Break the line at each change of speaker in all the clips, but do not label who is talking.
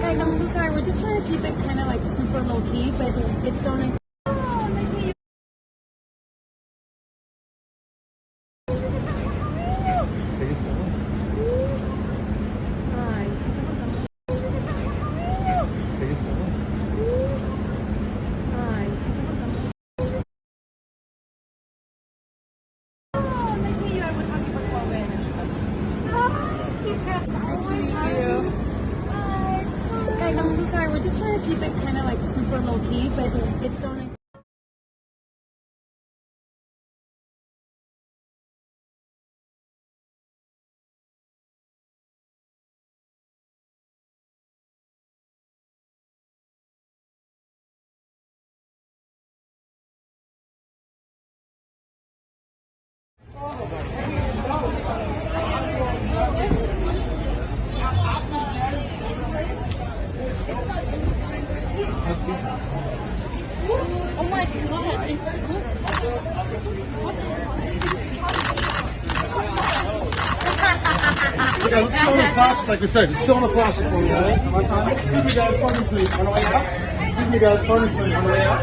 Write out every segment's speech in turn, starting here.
Guys, I'm so sorry. We're just trying to keep it kind of like super low key, but it's so nice. Oh, I'm so sorry. We're just trying to keep it kind of like super low key, but it's so nice. Oh my god, it's
on the flashes, like I said. Just chill on the flashes for me? Excuse me, guys. Me, please. On the way out. Excuse me, guys. Me, please. On the way out.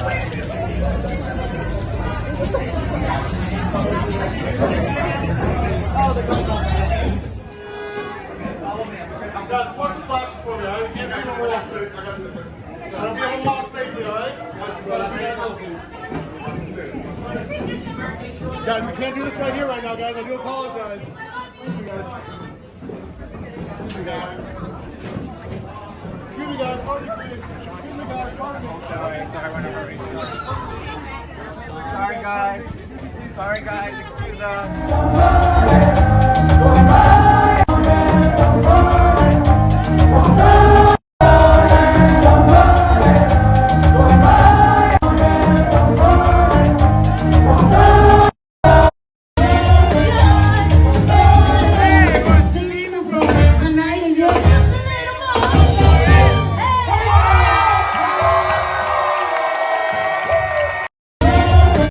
Guys, watch the flashes for me, alright? Can't see no more. I got you. I'll be to Guys, we can't do this right here right now, guys. I do apologize. Excuse me, guys. Excuse me, guys. Pardon me, please. Excuse me, guys. Pardon me.
Sorry. Sorry, guys. Sorry, guys. Excuse us.